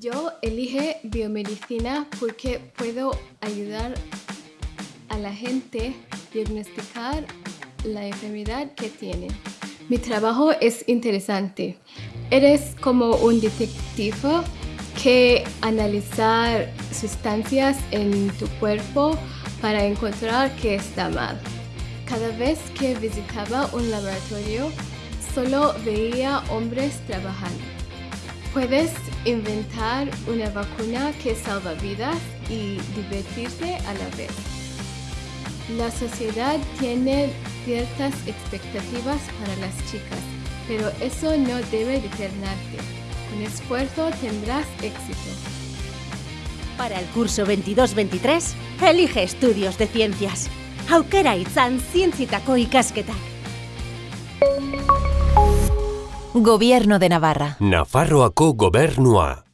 Yo elige biomedicina porque puedo ayudar a la gente a diagnosticar la enfermedad que tiene. Mi trabajo es interesante. Eres como un detective que analizar sustancias en tu cuerpo para encontrar qué está mal. Cada vez que visitaba un laboratorio, solo veía hombres trabajando. Puedes inventar una vacuna que salva vidas y divertirte a la vez. La sociedad tiene ciertas expectativas para las chicas, pero eso no debe detenerte. Con esfuerzo tendrás éxito. Para el curso 22-23, elige estudios de ciencias. Aukera itzan zientzitako ikasketak. Gobierno de Navarra. Nafarroako gobernua.